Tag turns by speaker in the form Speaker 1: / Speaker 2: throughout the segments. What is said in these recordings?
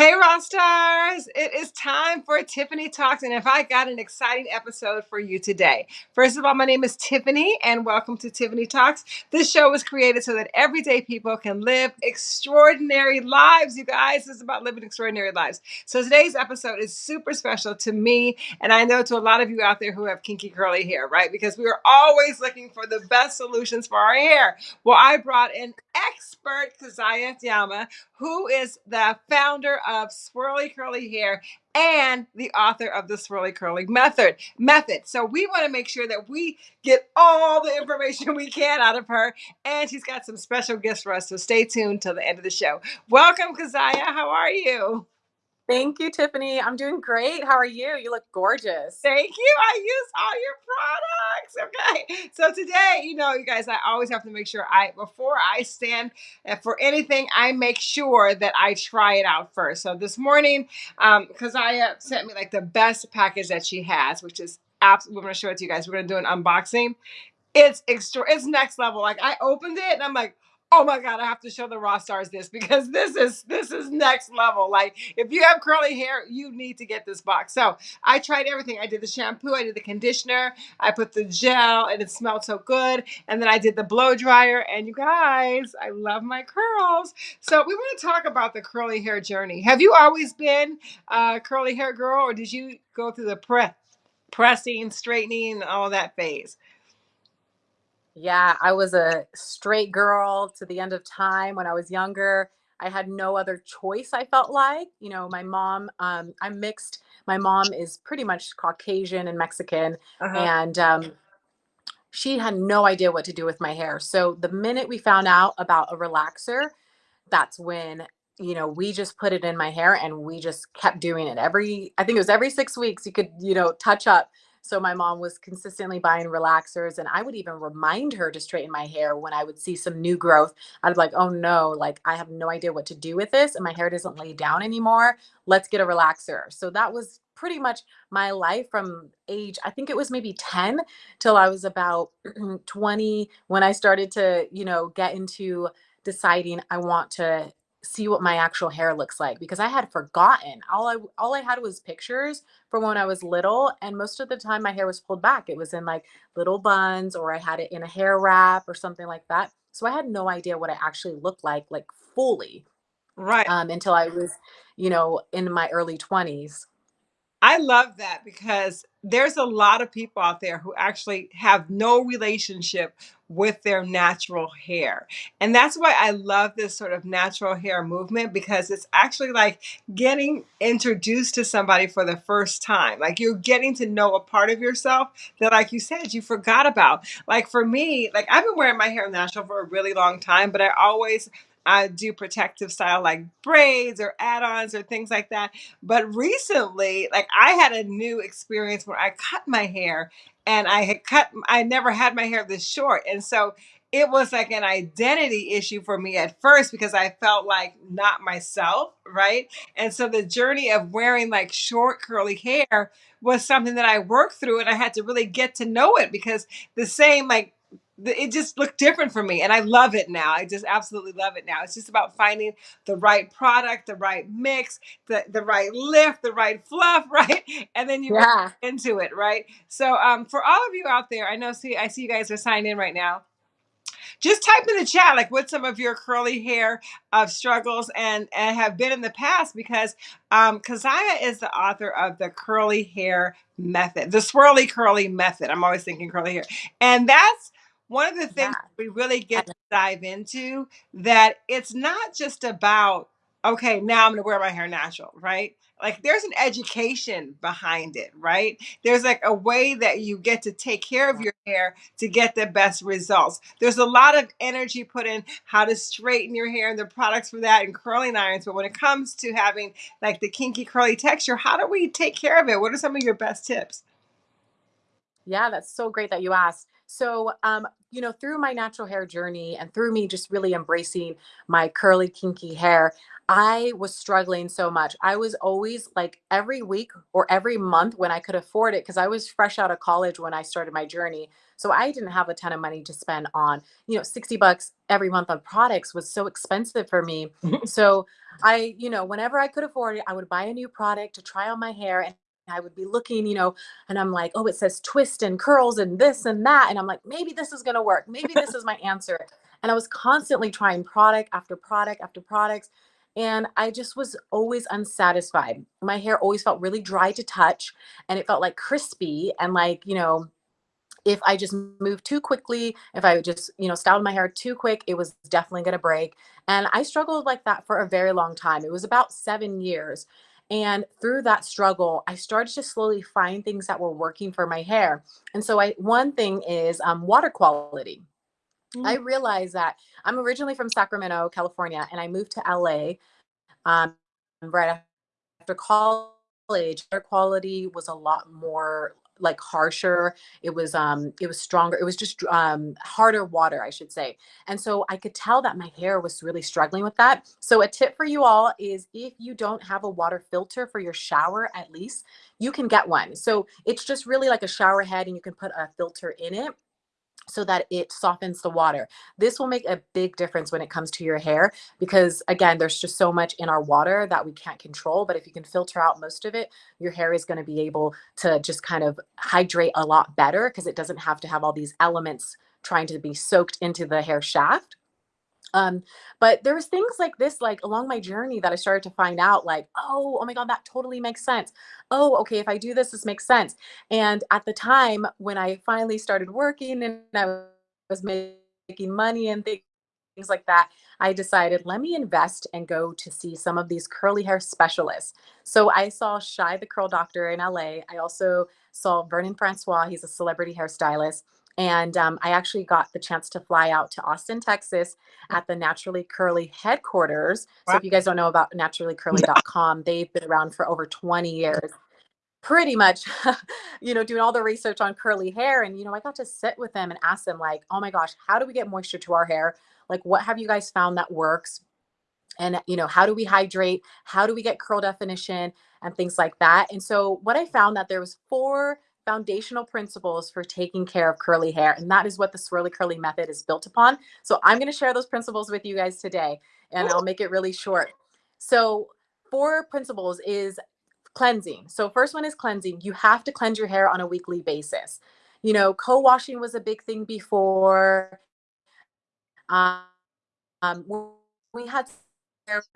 Speaker 1: Hey, Rock Stars! It is time for Tiffany Talks, and if I got an exciting episode for you today. First of all, my name is Tiffany, and welcome to Tiffany Talks. This show was created so that everyday people can live extraordinary lives, you guys. It's about living extraordinary lives. So today's episode is super special to me, and I know to a lot of you out there who have kinky curly hair, right? Because we are always looking for the best solutions for our hair. Well, I brought an expert, Kazaya Yama, who is the founder of Swirly Curly Hair and the author of the Swirly Curly Method. Method. So we want to make sure that we get all the information we can out of her, and she's got some special gifts for us. So stay tuned till the end of the show. Welcome, Kazaya. How are you?
Speaker 2: Thank you, Tiffany. I'm doing great. How are you? You look gorgeous.
Speaker 1: Thank you. I use all your products. Okay. So today, you know, you guys, I always have to make sure I, before I stand for anything, I make sure that I try it out first. So this morning, um, Kazaya sent me like the best package that she has, which is absolutely, we're going to show it to you guys. We're going to do an unboxing. It's extra, it's next level. Like I opened it and I'm like, oh my god i have to show the Rock Stars this because this is this is next level. Like if you have curly hair you need to get this box. So i tried everything. I did the shampoo i did the conditioner i put the gel and it smelled so good. And then i did the blow dryer. And you guys i love my curls. So we want to talk about the curly hair journey. Have you always been a curly hair girl or did you go through the pre- pressing straightening all that phase
Speaker 2: yeah, I was a straight girl to the end of time when I was younger. I had no other choice, I felt like. You know, my mom, um, I'm mixed. My mom is pretty much Caucasian and Mexican. Uh-huh. And um, she had no idea what to do with my hair. So the minute we found out about a relaxer, that's when you know we just put it in my hair and we just kept doing it every i think it was every six weeks you could you know touch up so my mom was consistently buying relaxers and I would even remind her to straighten my hair when I would see some new growth. I'd be like, oh no, like I have no idea what to do with this and my hair doesn't lay down anymore. Let's get a relaxer. So that was pretty much my life from age, I think it was maybe 10 till I was about 20 when I started to, you know, get into deciding I want to see what my actual hair looks like because I had forgotten. All I all I had was pictures from when I was little and most of the time my hair was pulled back. It was in like little buns or I had it in a hair wrap or something like that. So I had no idea what I actually looked like like fully.
Speaker 1: Right.
Speaker 2: Um until I was, you know, in my early 20s.
Speaker 1: I love that because there's a lot of people out there who actually have no relationship with their natural hair. And that's why I love this sort of natural hair movement because it's actually like getting introduced to somebody for the first time. Like you're getting to know a part of yourself that, like you said, you forgot about. Like for me, like I've been wearing my hair natural for a really long time, but I always I do protective style like braids or add-ons or things like that. But recently, like I had a new experience where I cut my hair and I had cut I never had my hair this short. And so it was like an identity issue for me at first because I felt like not myself, right? And so the journey of wearing like short curly hair was something that I worked through and I had to really get to know it because the same like it just looked different for me and I love it now. I just absolutely love it now. It's just about finding the right product, the right mix, the, the right lift, the right fluff, right? And then you yeah. into it, right? So um, for all of you out there, I know see I see you guys are signed in right now just type in the chat like what some of your curly hair of uh, struggles and, and have been in the past because um, Kazaya is the author of the curly hair method, the swirly curly method. I'm always thinking curly hair. And that's one of the things yeah. we really get to dive into that it's not just about okay now i'm going to wear my hair natural right? Like there's an education behind it right? There's like a way that you get to take care of your hair to get the best results. There's a lot of energy put in how to straighten your hair and the products for that and curling irons but when it comes to having like the kinky curly texture how do we take care of it? What are some of your best tips?
Speaker 2: Yeah that's so great that you asked So, um, you know, through my natural hair journey and through me just really embracing my curly, kinky hair, I was struggling so much. I was always like every week or every month when I could afford it, because I was fresh out of college when I started my journey. So I didn't have a ton of money to spend on, you know, 60 bucks every month on products was so expensive for me. So I, you know, whenever I could afford it, I would buy a new product to try on my hair and I would be looking, you know, and I'm like, oh, it says twist and curls and this and that. And I'm like, maybe this is going to work. Maybe this is my answer. And I was constantly trying product after product after products. And I just was always unsatisfied. My hair always felt really dry to touch and it felt like crispy and like, you know, if I just moved too quickly, if I just, you know, styled my hair too quick, it was definitely going to break. And I struggled like that for a very long time. It was about seven years. And through that struggle, I started to slowly find things that were working for my hair. And so I one thing is um, water quality. I
Speaker 1: Mm.
Speaker 2: realized that I'm originally from Sacramento, California, and I moved to LA um, right after college. Air quality was a lot more like harsher. It was um it was stronger. It was just um harder water, I should say. And so I could tell that my hair was really struggling with that. So a tip for you all is if you don't have a water filter for your shower at least, you can get one. So it's just really like a shower head and you can put a filter in it so that it softens the water. This will make a big difference when it comes to your hair because again, there's just so much in our water that we can't control, but if you can filter out most of it, your hair is going to be able to just kind of hydrate a lot better because it doesn't have to have all these elements trying to be soaked into the hair shaft. Um, but there was things like this, like along my journey that I started to find out, like, oh, oh my God, that totally makes sense. Oh, okay, if I do this, this makes sense. And at the time when I finally started working and I was making money and things like that, I decided, let me invest and go to see some of these curly hair specialists. So I saw Shy the Curl Doctor in LA. I also saw Vernon Francois, he's a celebrity hairstylist. And um, I actually got the chance to fly out to Austin, Texas at the Naturally Curly headquarters. So if you guys don't know about naturallycurly.com, they've been around for over 20 years pretty much you know doing all the research on curly hair. And you know i got to sit with them and ask them like oh my gosh how do we get moisture to our hair? Like what have you guys found that works? And you know how do we hydrate? How do we get curl definition? and things like that. And so what i found that there was four foundational principles for taking care of curly hair and that is what the swirly curly method is built upon. So i'm going to share those principles with you guys today and i'll make it really short. So four principles is cleansing. So first one is cleansing. You have to cleanse your hair on a weekly basis. You know co-washing was a big thing before. Um, um, we had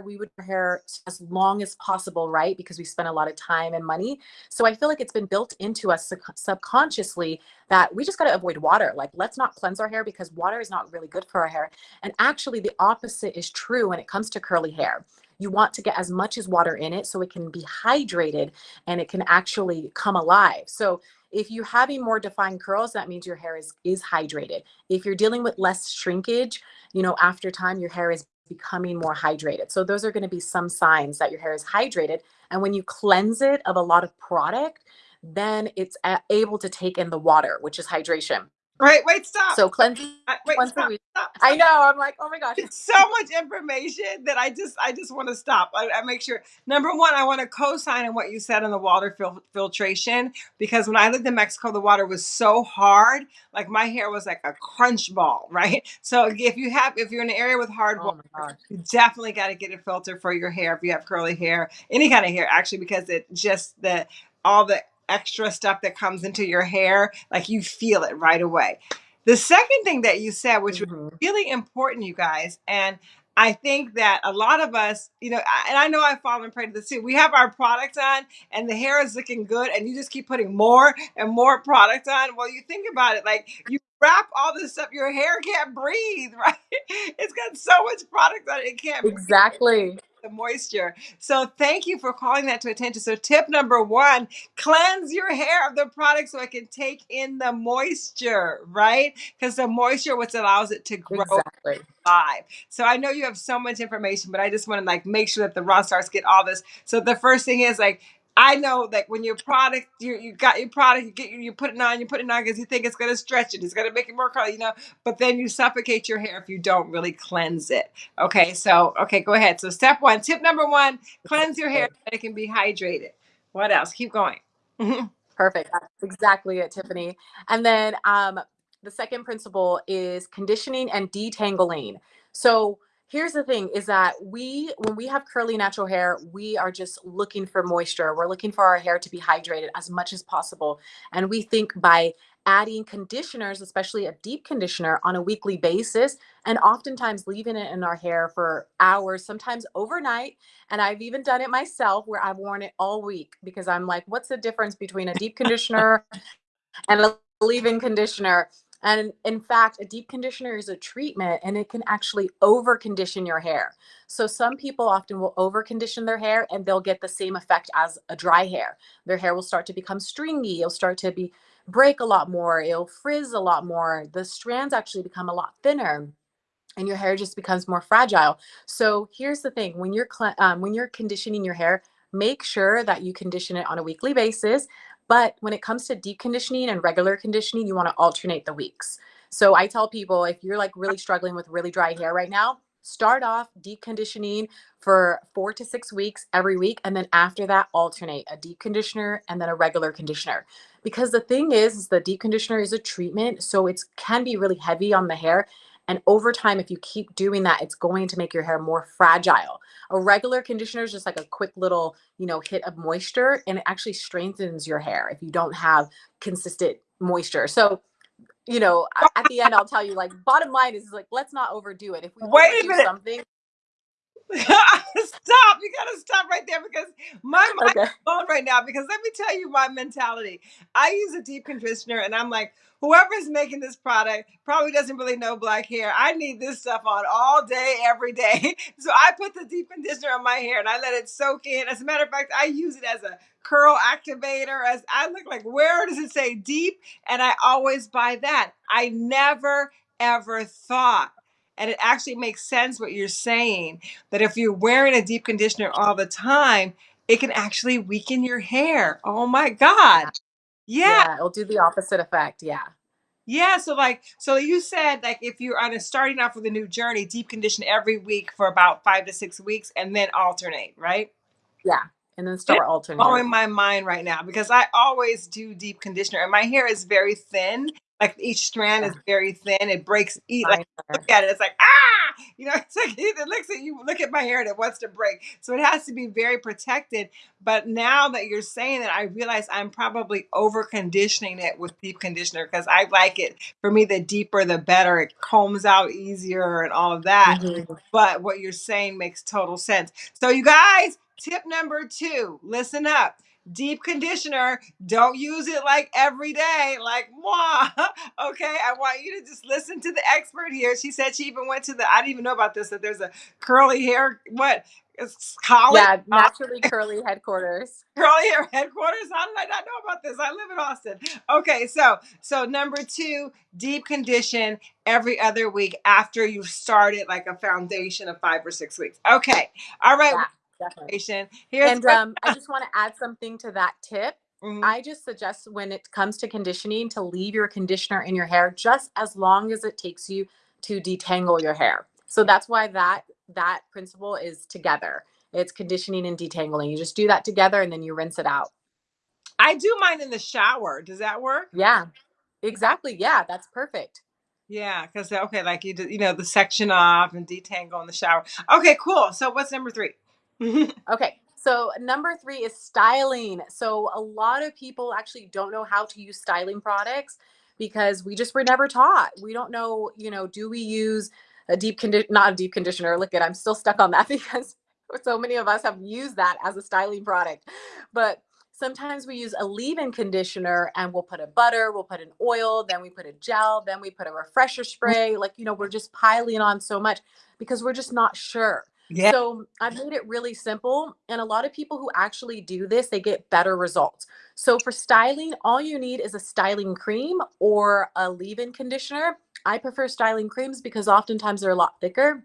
Speaker 2: we would hair as long as possible, right? Because we spend a lot of time and money. So I feel like it's been built into us sub- subconsciously that we just got to avoid water. Like, let's not cleanse our hair because water is not really good for our hair. And actually, the opposite is true when it comes to curly hair. You want to get as much as water in it so it can be hydrated and it can actually come alive. So if you're having more defined curls, that means your hair is is hydrated. If you're dealing with less shrinkage, you know, after time, your hair is becoming more hydrated. So those are going to be some signs that your hair is hydrated. And when you cleanse it of a lot of product, then it's able to take in the water, which is hydration.
Speaker 1: Wait, wait, stop.
Speaker 2: So cleansing
Speaker 1: I, wait,
Speaker 2: once a
Speaker 1: stop,
Speaker 2: week.
Speaker 1: stop,
Speaker 2: I know. I'm like, oh my gosh.
Speaker 1: It's so much information that I just I just want to stop. I, I make sure number one, I want to co-sign on what you said on the water fil- filtration because when I lived in Mexico, the water was so hard, like my hair was like a crunch ball, right? So if you have if you're in an area with hard
Speaker 2: Oh
Speaker 1: water,
Speaker 2: my gosh.
Speaker 1: you definitely got to get a filter for your hair if you have curly hair, any kind of hair actually, because it just the all the extra stuff that comes into your hair, like you feel it right away. The second thing that you said, which was
Speaker 2: Mhm.
Speaker 1: really important, you guys, and I think that a lot of us, you know, I- and I know I've fallen prey to this too. We have our product on, and the hair is looking good, and you just keep putting more and more product on. Well, you think about it, like you wrap all this stuff, your hair can't breathe, right? It's got so much product on it, it can't breathe
Speaker 2: Exactly.
Speaker 1: the moisture. So thank you for calling that to attention. So tip number one, cleanse your hair of the product so it can take in the moisture, right? Because the moisture what allows it to grow
Speaker 2: Exactly.
Speaker 1: live. So I know you have so much information, but I just want to like make sure that the Rock Stars get all this. So the first thing is like I know that when your product, you you got your product, you get you put it on, you put it on because you think it's gonna stretch it, it's gonna make it more curly, you know. But then you suffocate your hair if you don't really cleanse it. Okay, so okay, go ahead. So step one, tip number one, cleanse your hair so that it can be hydrated. What else? Keep going.
Speaker 2: Perfect. That's exactly it, Tiffany. And then um, the second principle is conditioning and detangling. So here's the thing is that we when we have curly natural hair we are just looking for moisture. We're looking for our hair to be hydrated as much as possible. And we think by adding conditioners especially a deep conditioner on a weekly basis and oftentimes leaving it in our hair for hours sometimes overnight and i've even done it myself where i've worn it all week because i'm like what's the difference between a deep conditioner and a leave-in conditioner and in fact, a deep conditioner is a treatment and it can actually over condition your hair. So some people often will over condition their hair and they'll get the same effect as a dry hair. Their hair will start to become stringy. It'll start to be break a lot more. It'll frizz a lot more. The strands actually become a lot thinner and your hair just becomes more fragile. So here's the thing, when you're um, when you're conditioning your hair, make sure that you condition it on a weekly basis but when it comes to deep conditioning and regular conditioning, you want to alternate the weeks. So I tell people if you're like really struggling with really dry hair right now, start off deep conditioning for four to six weeks every week. And then after that, alternate a deep conditioner and then a regular conditioner. Because the thing is, is the deep conditioner is a treatment. So it can be really heavy on the hair. And over time, if you keep doing that, it's going to make your hair more fragile. A regular conditioner is just like a quick little, you know, hit of moisture and it actually strengthens your hair if you don't have consistent moisture. So, you know, at the end, I'll tell you like bottom line is like, let's not overdo it. If we
Speaker 1: Wait
Speaker 2: overdo something,
Speaker 1: stop. You gotta stop right there because my mind
Speaker 2: Okay.
Speaker 1: is blown right now. Because let me tell you my mentality. I use a deep conditioner and I'm like, whoever's making this product probably doesn't really know black hair. I need this stuff on all day, every day. So I put the deep conditioner on my hair and I let it soak in. As a matter of fact, I use it as a curl activator. As I look like, where does it say deep? And I always buy that. I never ever thought and it actually makes sense what you're saying that if you're wearing a deep conditioner all the time, it can actually weaken your hair. Oh my God. Yeah.
Speaker 2: yeah, it'll do the opposite effect. Yeah.
Speaker 1: Yeah. So, like, so you said, like, if you're on a starting off with a new journey, deep condition every week for about five to six weeks and then alternate, right?
Speaker 2: Yeah. And then start alternating.
Speaker 1: blowing my mind right now because I always do deep conditioner and my hair is very thin. Like each strand is very thin. It breaks. Eat like look at it. It's like ah, you know. It's like it looks at you. Look at my hair and it wants to break. So it has to be very protected. But now that you're saying that, I realize I'm probably over conditioning it with deep conditioner because I like it. For me, the deeper the better. It combs out easier and all of that.
Speaker 2: Mhm.
Speaker 1: But what you're saying makes total sense. So you guys, tip number two, listen up. Deep conditioner, don't use it like every day, like moi. Okay, I want you to just listen to the expert here. She said she even went to the, I didn't even know about this, that there's a curly hair, what? It's college?
Speaker 2: Yeah. Naturally curly headquarters.
Speaker 1: curly hair headquarters. How did I not know about this? I live in Austin. Okay, so so number two, deep condition every other week after you've started like a foundation of five or six weeks. Okay, all right.
Speaker 2: Yeah, definitely.
Speaker 1: Here's
Speaker 2: And um, I just want to add something to that tip.
Speaker 1: Mhm.
Speaker 2: I just suggest when it comes to conditioning to leave your conditioner in your hair just as long as it takes you to detangle your hair. So that's why that that principle is together. It's conditioning and detangling. You just do that together and then you rinse it out.
Speaker 1: I do mine in the shower. Does that work?
Speaker 2: Yeah. Exactly. Yeah, that's perfect.
Speaker 1: Yeah, because okay, like you do, you know the section off and detangle in the shower. Okay, cool. So what's number three?
Speaker 2: Okay. So number three is styling. So a lot of people actually don't know how to use styling products because we just were never taught. We don't know, you know, do we use a deep condition, not a deep conditioner. Look at, I'm still stuck on that because so many of us have used that as a styling product. But sometimes we use a leave-in conditioner and we'll put a butter, we'll put an oil, then we put a gel, then we put a refresher spray. Like, you know, we're just piling on so much because we're just not sure.
Speaker 1: Yeah.
Speaker 2: So I've made it really simple. And a lot of people who actually do this, they get better results. So for styling, all you need is a styling cream or a leave-in conditioner. I prefer styling creams because oftentimes they're a lot thicker.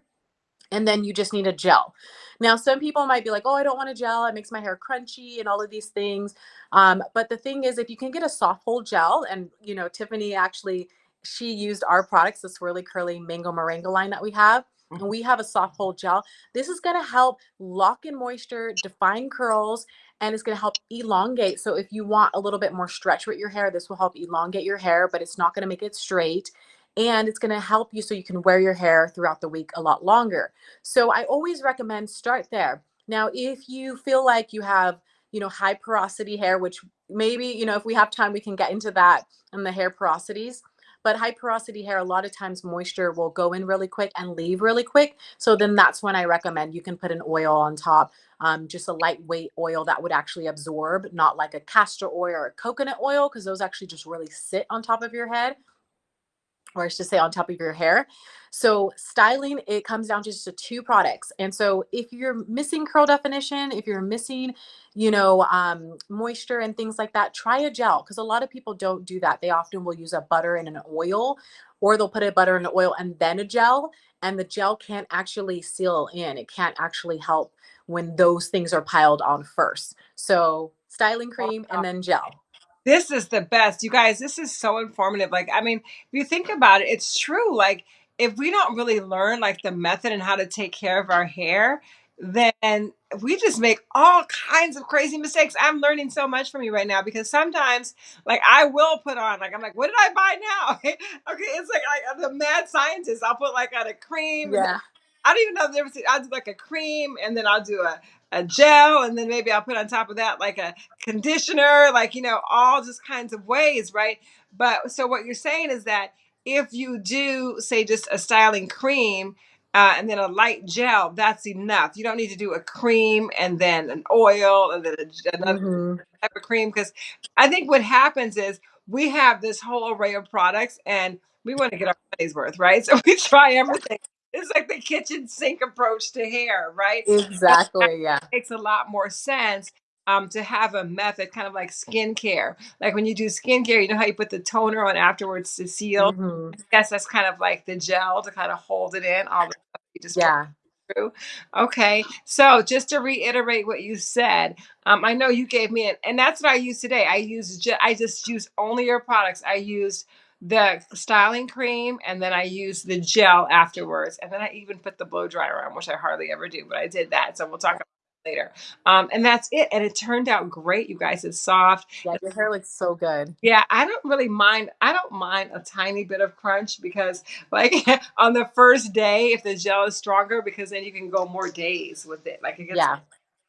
Speaker 2: and then you just need a gel. Now, some people might be like, oh, I don't want a gel. It makes my hair crunchy and all of these things. Um, but the thing is, if you can get a soft hold gel, and you know, Tiffany actually she used our products, the Swirly curly mango moringa line that we have. And we have a soft hold gel. This is going to help lock in moisture, define curls, and it's going to help elongate. So if you want a little bit more stretch with your hair, this will help elongate your hair, but it's not going to make it straight and it's going to help you so you can wear your hair throughout the week a lot longer. So I always recommend start there. Now, if you feel like you have, you know, high porosity hair, which maybe, you know, if we have time, we can get into that and the hair porosities. But high porosity hair, a lot of times moisture will go in really quick and leave really quick. So then that's when I recommend you can put an oil on top, um, just a lightweight oil that would actually absorb, not like a castor oil or a coconut oil, because those actually just really sit on top of your head or I should say on top of your hair. So styling, it comes down to just to two products. And so if you're missing curl definition, if you're missing, you know, um, moisture and things like that, try a gel because a lot of people don't do that. They often will use a butter and an oil or they'll put a butter and an oil and then a gel and the gel can't actually seal in. It can't actually help when those things are piled on first. So styling cream and then gel.
Speaker 1: This is the best. You guys, this is so informative. Like, I mean, if you think about it, it's true. Like, if we don't really learn like the method and how to take care of our hair, then we just make all kinds of crazy mistakes. I'm learning so much from you right now because sometimes, like, I will put on, like, I'm like, what did I buy now? okay, it's like I'm the mad scientist. I'll put like on a cream.
Speaker 2: Yeah.
Speaker 1: I don't even know the difference. I'll do like a cream and then I'll do a, a gel and then maybe I'll put on top of that like a conditioner, like, you know, all just kinds of ways, right? But so what you're saying is that if you do, say, just a styling cream uh, and then a light gel, that's enough. You don't need to do a cream and then an oil and then a, another
Speaker 2: hmm
Speaker 1: type of cream because I think what happens is we have this whole array of products and we want to get our money's worth, right? So we try everything. It's like the kitchen sink approach to hair, right?
Speaker 2: Exactly. Yeah.
Speaker 1: It makes a lot more sense um, to have a method, kind of like skincare. Like when you do skincare, you know how you put the toner on afterwards to seal.
Speaker 2: hmm
Speaker 1: I guess that's kind of like the gel to kind of hold it in. All the stuff you just
Speaker 2: Yeah.
Speaker 1: through. Okay, so just to reiterate what you said, um, I know you gave me an, and that's what I use today. I use I just use only your products. I used the styling cream, and then I use the gel afterwards, and then I even put the blow dryer on, which I hardly ever do, but I did that. So we'll talk about that later. Um, and that's it, and it turned out great, you guys. It's soft.
Speaker 2: Yeah. Your hair looks so good.
Speaker 1: Yeah, I don't really mind. I don't mind a tiny bit of crunch because, like, on the first day, if the gel is stronger, because then you can go more days with it. Like, it gets
Speaker 2: Yeah.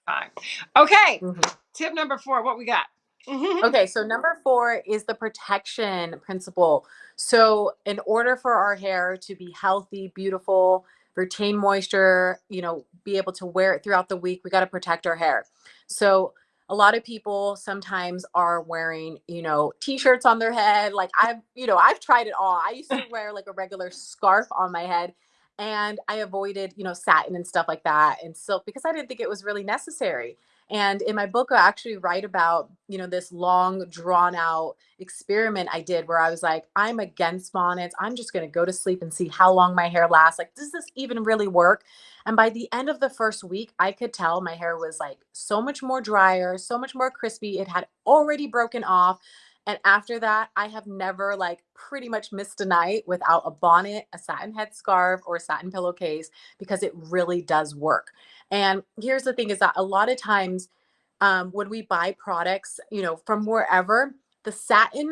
Speaker 1: time. Okay,
Speaker 2: hmm
Speaker 1: tip number four. What we got? Mm-hmm.
Speaker 2: Okay, so number four is the protection principle. So, in order for our hair to be healthy, beautiful, retain moisture, you know, be able to wear it throughout the week, we got to protect our hair. So, a lot of people sometimes are wearing, you know, t-shirts on their head. Like I've, you know, I've tried it all. I used to wear like a regular scarf on my head and I avoided, you know, satin and stuff like that and silk because I didn't think it was really necessary. And in my book, I actually write about, you know, this long, drawn out experiment I did where I was like, I'm against bonnets. I'm just going to go to sleep and see how long my hair lasts. Like, does this even really work? And by the end of the first week, I could tell my hair was like so much more drier, so much more crispy. It had already broken off. And after that, I have never like pretty much missed a night without a bonnet, a satin headscarf, or a satin pillowcase because it really does work. And here's the thing is that a lot of times um, when we buy products, you know, from wherever, the satin,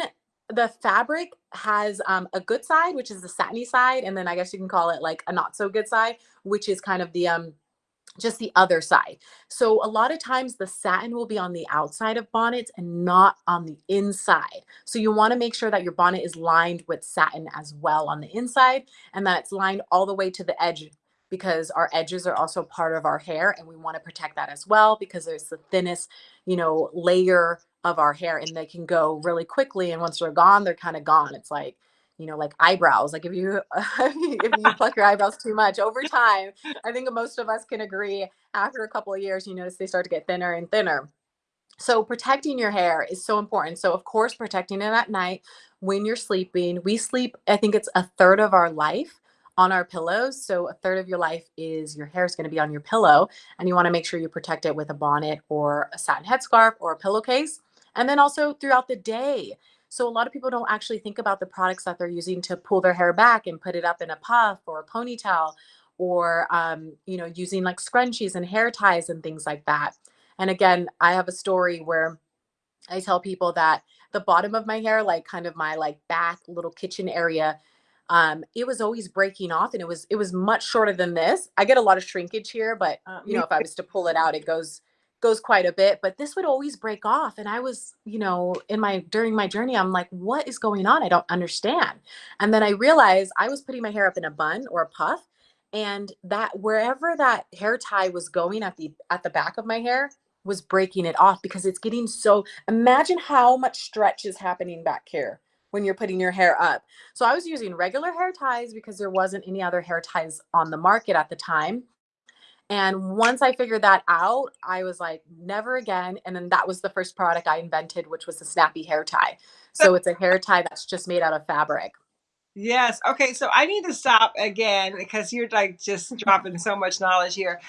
Speaker 2: the fabric has um, a good side, which is the satiny side, and then I guess you can call it like a not so good side, which is kind of the um just the other side. So a lot of times the satin will be on the outside of bonnets and not on the inside. So you want to make sure that your bonnet is lined with satin as well on the inside and that it's lined all the way to the edge because our edges are also part of our hair and we want to protect that as well because there's the thinnest, you know, layer of our hair and they can go really quickly and once they're gone, they're kind of gone. It's like you know, like eyebrows. Like if you if you pluck your eyebrows too much over time, I think most of us can agree after a couple of years, you notice they start to get thinner and thinner. So protecting your hair is so important. So of course, protecting it at night when you're sleeping. We sleep, I think it's a third of our life on our pillows. So a third of your life is your hair is going to be on your pillow, and you want to make sure you protect it with a bonnet or a satin headscarf or a pillowcase. And then also throughout the day. So a lot of people don't actually think about the products that they're using to pull their hair back and put it up in a puff or a ponytail or um, you know using like scrunchies and hair ties and things like that. And again, I have a story where I tell people that the bottom of my hair, like kind of my like back little kitchen area, um, it was always breaking off and it was it was much shorter than this. I get a lot of shrinkage here, but
Speaker 1: Uh,
Speaker 2: you know, if I was to pull it out, it goes goes quite a bit. But this would always break off. And I was, you know, in my during my journey, I'm like, what is going on? I don't understand. And then I realized I was putting my hair up in a bun or a puff. And that wherever that hair tie was going at the at the back of my hair was breaking it off because it's getting so imagine how much stretch is happening back here when you're putting your hair up. So I was using regular hair ties because there wasn't any other hair ties on the market at the time. And once I figured that out, I was like, never again. And then that was the first product I invented, which was the snappy hair tie. So it's a hair tie that's just made out of fabric.
Speaker 1: Yes. Okay. So I need to stop again because you're like just dropping so much knowledge here.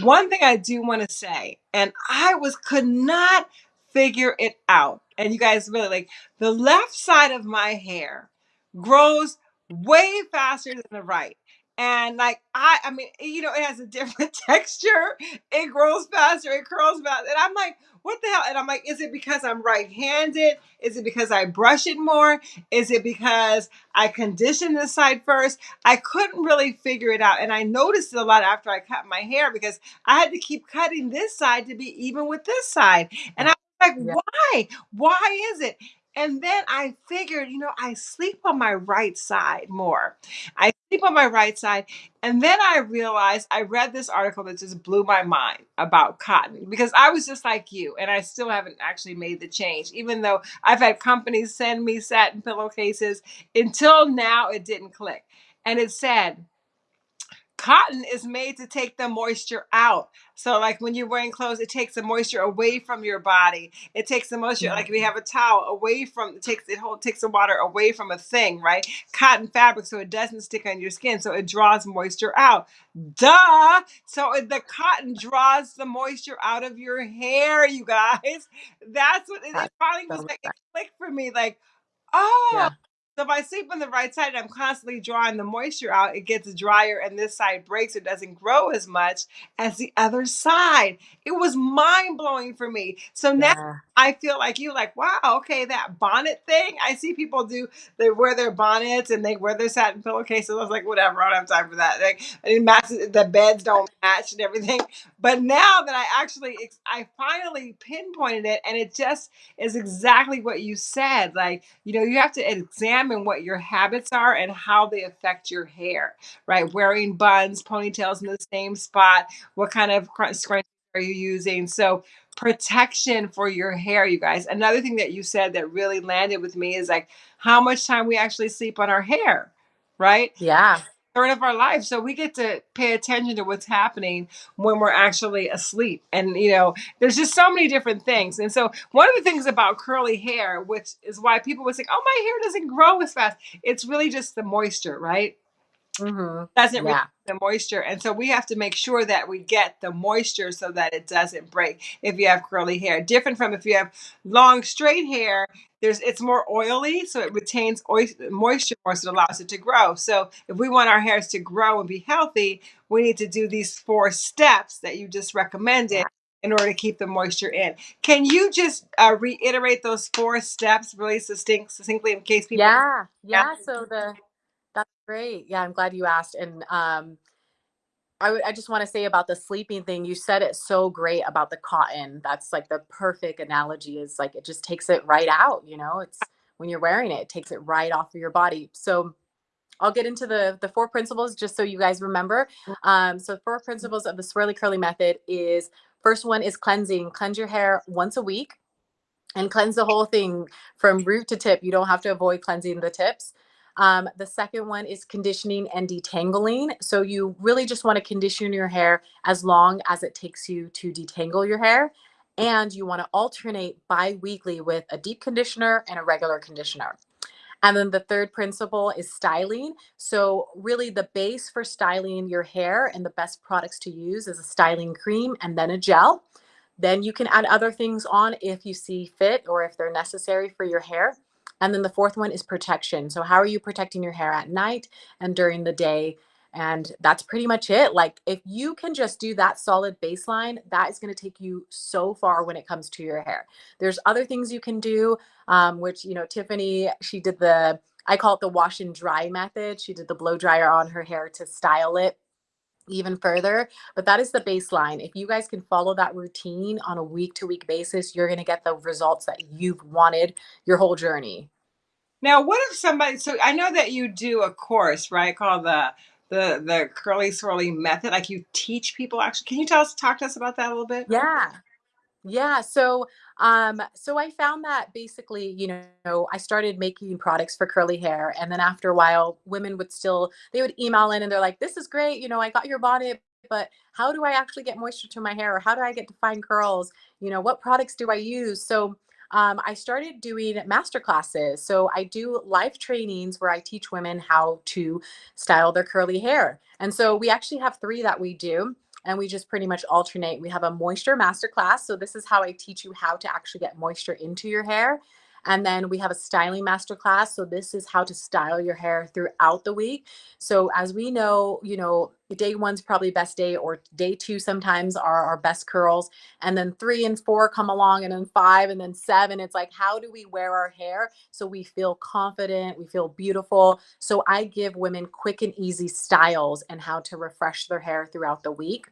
Speaker 1: One thing I do want to say, and I was could not figure it out. And you guys really like the left side of my hair grows way faster than the right. And like I I mean, you know, it has a different texture. It grows faster, it curls faster. And I'm like, what the hell? And I'm like, is it because I'm right-handed? Is it because I brush it more? Is it because I condition this side first? I couldn't really figure it out. And I noticed it a lot after I cut my hair because I had to keep cutting this side to be even with this side. And I like,
Speaker 2: Yeah.
Speaker 1: why? Why is it? And then I figured, you know, I sleep on my right side more. I sleep on my right side. And then I realized I read this article that just blew my mind about cotton because I was just like you and I still haven't actually made the change, even though I've had companies send me satin pillowcases. Until now, it didn't click. And it said, cotton is made to take the moisture out. So, like when you're wearing clothes, it takes the moisture away from your body. It takes the moisture, like if you have a towel, away from it takes it hold takes the water away from a thing, right? Cotton fabric, so it doesn't stick on your skin, so it draws moisture out. Duh! So it- the cotton draws the moisture out of your hair, you guys. That's what it, it finally
Speaker 2: so
Speaker 1: was like. It clicked for me, like, oh.
Speaker 2: Yeah.
Speaker 1: So if I sleep on the right side and I'm constantly drawing the moisture out, it gets drier and this side breaks. It doesn't grow as much as the other side. It was mind blowing for me. So now. I feel like you, like, wow, okay, that bonnet thing. I see people do, they wear their bonnets and they wear their satin pillowcases. I was like, whatever, I don't have time for that. Like, it matches, the beds don't match and everything. But now that I actually, I finally pinpointed it and it just is exactly what you said. Like, you know, you have to examine what your habits are and how they affect your hair, right? Wearing buns, ponytails in the same spot, what kind of cr- scrunchie are you using? So, protection for your hair, you guys. Another thing that you said that really landed with me is like how much time we actually sleep on our hair, right?
Speaker 2: Yeah.
Speaker 1: Third of our life. So we get to pay attention to what's happening when we're actually asleep. And, you know, there's just so many different things. And so one of the things about curly hair, which is why people would say, oh, my hair doesn't grow as fast, it's really just the moisture, right?
Speaker 2: Hmm
Speaker 1: doesn't retain
Speaker 2: Yeah.
Speaker 1: the moisture. And so we have to make sure that we get the moisture so that it doesn't break if you have curly hair. Different from if you have long straight hair, there's it's more oily, so it retains ois- moisture more, so it allows it to grow. So if we want our hairs to grow and be healthy, we need to do these four steps that you just recommended in order to keep the moisture in. Can you just uh, reiterate those four steps really succinct, succinctly in case people
Speaker 2: Yeah.
Speaker 1: Yeah.
Speaker 2: So the great. Yeah, I'm glad you asked. And um I I just want to say about the sleeping thing, you said it so great about the cotton. That's like the perfect analogy is like it just takes it right out, you know? It's when you're wearing it, it takes it right off of your body. So I'll get into the the four principles just so you guys remember. Um, so four principles of the swirly curly method is first one is cleansing. Cleanse your hair once a week and cleanse the whole thing from root to tip. You don't have to avoid cleansing the tips. Um, the second one is conditioning and detangling. So you really just want to condition your hair as long as it takes you to detangle your hair. And you want to alternate bi weekly with a deep conditioner and a regular conditioner. And then the third principle is styling. So, really, the base for styling your hair and the best products to use is a styling cream and then a gel. Then you can add other things on if you see fit or if they're necessary for your hair. And then the fourth one is protection. So, how are you protecting your hair at night and during the day? And that's pretty much it. Like, if you can just do that solid baseline, that is going to take you so far when it comes to your hair. There's other things you can do, um, which, you know, Tiffany, she did the, I call it the wash and dry method. She did the blow dryer on her hair to style it even further. But that is the baseline. If you guys can follow that routine on a week to week basis, you're going to get the results that you've wanted your whole journey.
Speaker 1: Now, what if somebody? So I know that you do a course, right, called the the the curly swirly method. Like you teach people. Actually, can you tell us, talk to us about that a little bit?
Speaker 2: Yeah. Yeah, so um so I found that basically, you know, I started making products for curly hair and then after a while women would still they would email in and they're like, "This is great, you know, I got your bonnet, but how do I actually get moisture to my hair or how do I get defined curls? You know, what products do I use?" So um, I started doing master classes. So I do live trainings where I teach women how to style their curly hair. And so we actually have three that we do and we just pretty much alternate. We have a moisture masterclass. So this is how I teach you how to actually get moisture into your hair. And then we have a styling masterclass. So this is how to style your hair throughout the week. So as we know, you know, day one's probably best day or day two sometimes are our best curls. And then three and four come along and then five and then seven. It's like, how do we wear our hair so we feel confident, we feel beautiful. So I give women quick and easy styles and how to refresh their hair throughout the week.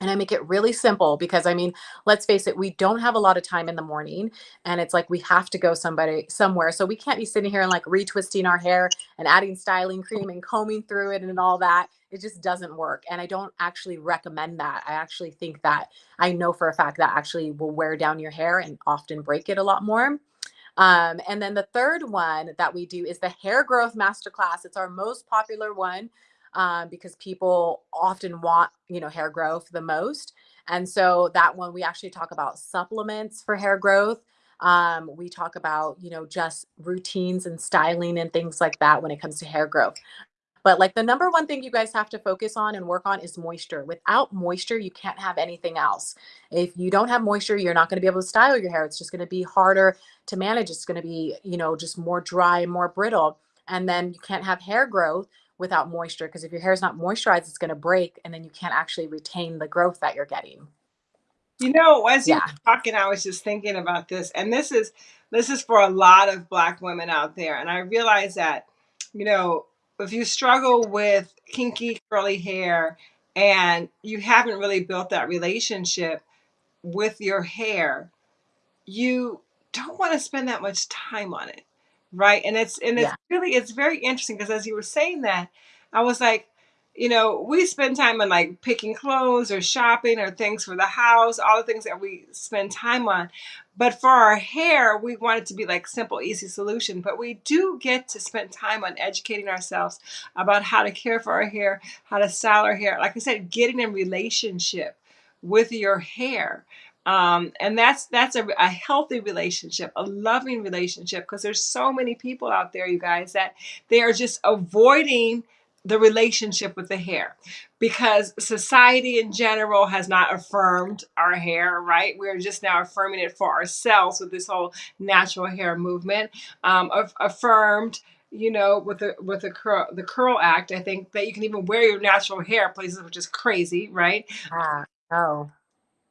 Speaker 2: And I make it really simple because I mean, let's face it, we don't have a lot of time in the morning and it's like we have to go somebody somewhere. So we can't be sitting here and like retwisting our hair and adding styling cream and combing through it and all that. It just doesn't work. And I don't actually recommend that. I actually think that I know for a fact that actually will wear down your hair and often break it a lot more. Um, and then the third one that we do is the hair growth masterclass. It's our most popular one um, because people often want, you know, hair growth the most. And so that one, we actually talk about supplements for hair growth. Um, we talk about, you know, just routines and styling and things like that when it comes to hair growth. But like the number one thing you guys have to focus on and work on is moisture. Without moisture, you can't have anything else. If you don't have moisture, you're not going to be able to style your hair. It's just going to be harder to manage. It's going to be, you know, just more dry, and more brittle. And then you can't have hair growth without moisture because if your hair is not moisturized, it's going to break and then you can't actually retain the growth that you're getting.
Speaker 1: You know, as you
Speaker 2: Yeah.
Speaker 1: were talking, I was just thinking about this, and this is this is for a lot of black women out there. And I realize that, you know, if you struggle with kinky curly hair and you haven't really built that relationship with your hair, you don't want to spend that much time on it right and it's and it's
Speaker 2: Yeah.
Speaker 1: really it's very interesting because as you were saying that i was like you know we spend time on like picking clothes or shopping or things for the house all the things that we spend time on but for our hair we want it to be like simple easy solution but we do get to spend time on educating ourselves about how to care for our hair how to style our hair like i said getting in relationship with your hair um, and that's that's a, a healthy relationship a loving relationship because there's so many people out there you guys that they are just avoiding the relationship with the hair. Because society in general has not affirmed our hair right? We're just now affirming it for ourselves with this whole natural hair movement. Um, aff- affirmed you know with the with the curl the curl act i think that you can even wear your natural hair places which is crazy right?
Speaker 2: Ah, oh,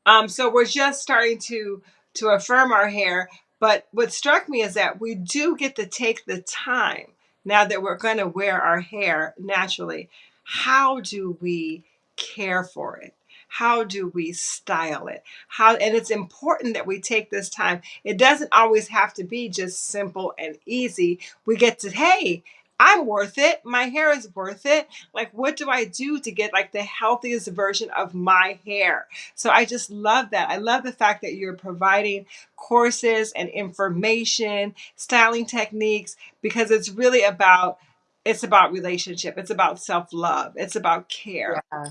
Speaker 1: um, so we're just starting to to affirm our hair. But what struck me is that we do get to take the time now that we're going to wear our hair naturally. How do we care for it? How do we style it? How and it's important that we take this time. It doesn't always have to be just simple and easy. We get to, hey, I'm worth it. My hair is worth it. Like, what do I do to get like the healthiest version of my hair? So I just love that. I love the fact that you're providing courses and information, styling techniques, because it's really about it's about relationship. It's about self-love. It's about care.
Speaker 2: yeah,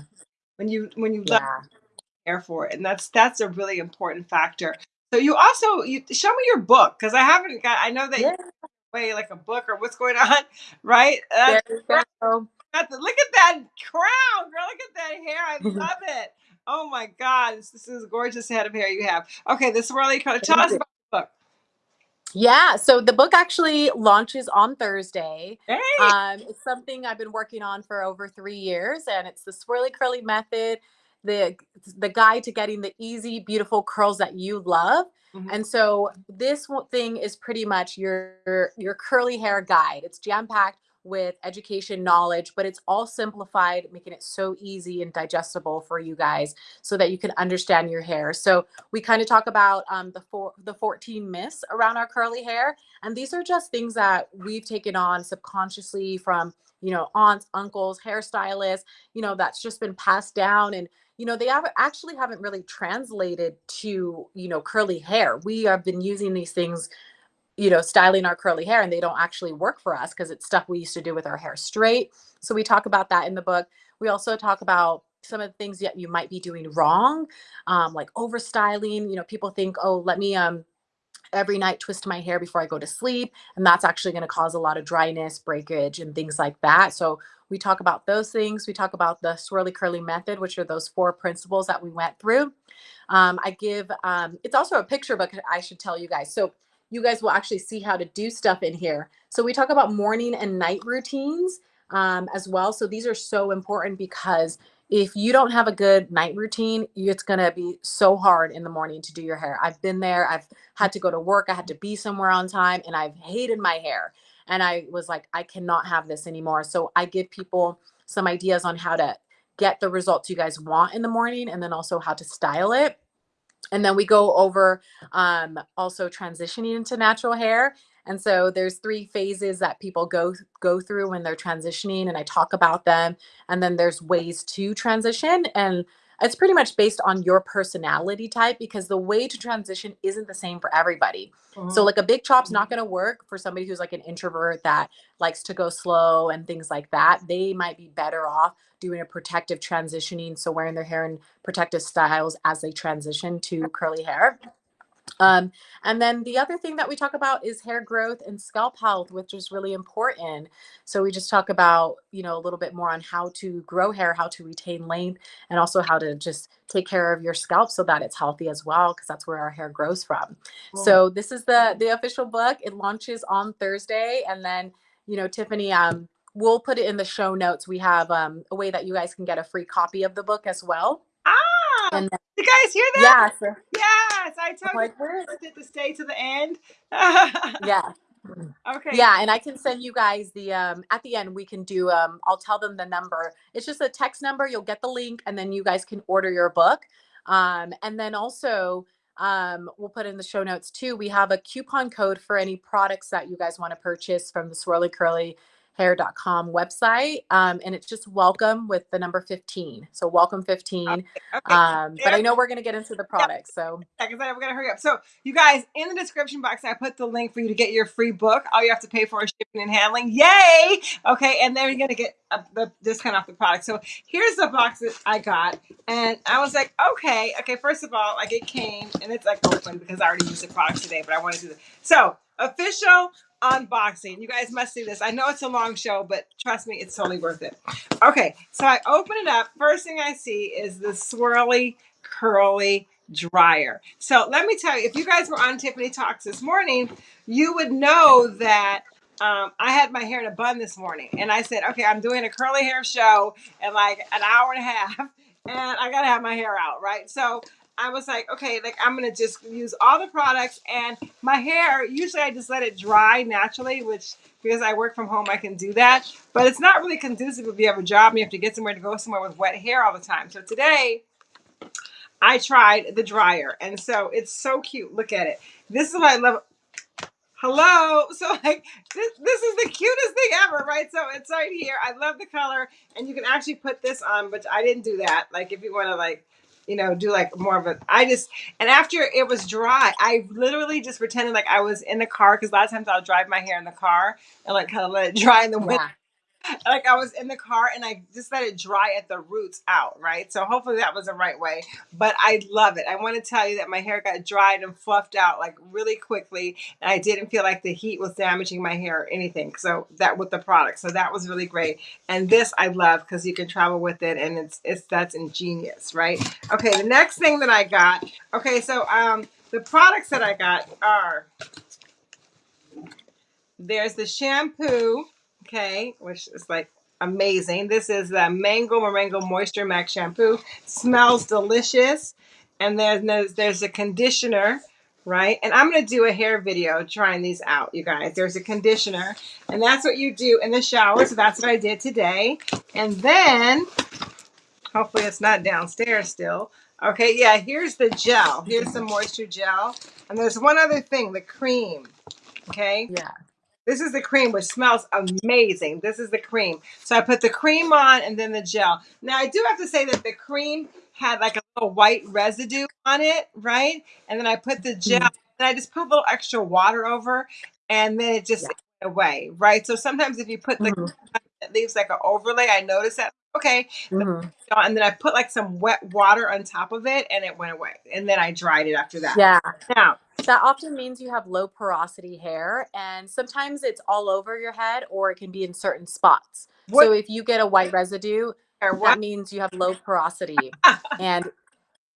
Speaker 1: When you when you love
Speaker 2: yeah.
Speaker 1: care for it. And that's that's a really important factor. So you also you show me your book because I haven't got I know that
Speaker 2: Yeah.
Speaker 1: Away like a book or what's going on, right? That's
Speaker 2: There you go.
Speaker 1: The, look at that crown, girl. Look at that hair. I love it. Oh my God. This, this is a gorgeous head of hair you have. Okay, the swirly curly. Tell
Speaker 2: Thank
Speaker 1: us
Speaker 2: you.
Speaker 1: about the book.
Speaker 2: Yeah, so the book actually launches on Thursday.
Speaker 1: Hey.
Speaker 2: Um, it's something I've been working on for over three years, and it's the swirly curly method, the the guide to getting the easy, beautiful curls that you love.
Speaker 1: Mhm.
Speaker 2: And so this thing is pretty much your your curly hair guide. It's jam packed with education, knowledge, but it's all simplified, making it so easy and digestible for you guys, so that you can understand your hair. So we kind of talk about um, the four, the 14 myths around our curly hair, and these are just things that we've taken on subconsciously from you know aunts, uncles, hairstylists, you know that's just been passed down and you know they have, actually haven't really translated to you know curly hair. We have been using these things you know styling our curly hair and they don't actually work for us because it's stuff we used to do with our hair straight. So we talk about that in the book. We also talk about some of the things that you might be doing wrong um, like over styling you know people think oh let me um every night twist my hair before I go to sleep. And that's actually going to cause a lot of dryness, breakage, and things like that. So we talk about those things. We talk about the swirly curly method, which are those four principles that we went through. Um, I give, um, it's also a picture book, I should tell you guys. So you guys will actually see how to do stuff in here. So we talk about morning and night routines um, as well. So these are so important because if you don't have a good night routine, it's going to be so hard in the morning to do your hair. I've been there. I've had to go to work. I had to be somewhere on time and I've hated my hair. And I was like, I cannot have this anymore. So I give people some ideas on how to get the results you guys want in the morning and then also how to style it. And then we go over um, also transitioning into natural hair. And so there's three phases that people go go through when they're transitioning, and I talk about them. And then there's ways to transition, and it's pretty much based on your personality type because the way to transition isn't the same for everybody.
Speaker 1: Mhm.
Speaker 2: So like a big chop's not going to work for somebody who's like an introvert that likes to go slow and things like that. They might be better off doing a protective transitioning, so wearing their hair in protective styles as they transition to curly hair. Um, and then the other thing that we talk about is hair growth and scalp health, which is really important. So we just talk about, you know, a little bit more on how to grow hair, how to retain length, and also how to just take care of your scalp so that it's healthy as well, because that's where our hair grows from.
Speaker 1: Cool.
Speaker 2: So this is the the official book. It launches on Thursday, and then you know, Tiffany, um, we'll put it in the show notes. We have um, a way that you guys can get a free copy of the book as well. And then,
Speaker 1: you guys hear that?
Speaker 2: yeah, so,
Speaker 1: Yes, I told
Speaker 2: like,
Speaker 1: you I to stay to the end.
Speaker 2: yeah.
Speaker 1: Okay.
Speaker 2: Yeah, and I can send you guys the um at the end we can do um I'll tell them the number. It's just a text number, you'll get the link and then you guys can order your book. Um and then also um we'll put in the show notes too. We have a coupon code for any products that you guys want to purchase from the swirly curly hair.com website um and it's just welcome with the number 15 so welcome 15
Speaker 1: Okay.
Speaker 2: um but i know we're going to get into the products so
Speaker 1: Because I'm gonna hurry up. So, you guys, in the description box, I put the link for you to get your free book. All you have to pay for is shipping and handling. Yay! Okay, and then you're gonna get a, the discount off the product. So here's the box that I got, and I was like, okay, okay. First of all, like it came and it's like open because I already used the product today, but I want to do this. So official unboxing. You guys must see this. I know it's a long show, but trust me, it's totally worth it. Okay, so I open it up. First thing I see is the swirly curly dryer. So let me tell you, if you guys were on Tiffany Talks this morning, you would know that um, I had my hair in a bun this morning, and I said, okay, I'm doing a curly hair show in like an hour and a half, and I gotta have my hair out, right? So I was like, okay, like I'm gonna just use all the products, and my hair. Usually, I just let it dry naturally, which because I work from home, I can do that. But it's not really conducive if you have a job and you have to get somewhere to go somewhere with wet hair all the time. So today, I tried the dryer, and so it's so cute. Look at it. This is what I love. Hello. So like this, this is the cutest thing ever, right? So it's right here. I love the color, and you can actually put this on, but I didn't do that. Like if you want to like, you know, do like more of a. I just and after it was dry, I literally just pretended like I was in the car because a lot of times I'll drive my hair in the car and like kind of let it dry in the window.
Speaker 2: yeah
Speaker 1: like I was in the car and I just let it dry at the roots out, right? So hopefully that was the right way. But I love it. I want to tell you that my hair got dried and fluffed out like really quickly, and I didn't feel like the heat was damaging my hair or anything. So that with the product, so that was really great. And this I love because you can travel with it, and it's it's that's ingenious, right? Okay, the next thing that I got. Okay, so um, the products that I got are there's the shampoo, okay, which is like amazing. This is the Mango Moringa Moisture Max shampoo. Smells delicious. And then there's there's a conditioner, right? And I'm gonna do a hair video trying these out, you guys. There's a conditioner, and that's what you do in the shower. So that's what I did today. And then hopefully it's not downstairs still. Okay, yeah, here's the gel. Here's the moisture gel. And there's one other thing, the cream. Okay.
Speaker 2: Yeah.
Speaker 1: This is the cream, which smells amazing. This is the cream. So I put the cream on and then the gel. Now I do have to say that the cream had like a little white residue on it, right? And then I put the gel
Speaker 2: Mhm.
Speaker 1: and I just put a little extra water over and then it just went away, right? So sometimes if you put the
Speaker 2: Mhm.
Speaker 1: it leaves like an overlay, I noticed that. Okay,
Speaker 2: Mhm.
Speaker 1: and then I put like some wet water on top of it and it went away. And then I dried it after that.
Speaker 2: Yeah.
Speaker 1: Now,
Speaker 2: That often means you have low porosity hair, and sometimes it's all over your head or it can be in certain spots.
Speaker 1: what,
Speaker 2: So if you get a white residue, that
Speaker 1: what?
Speaker 2: means you have low porosity. and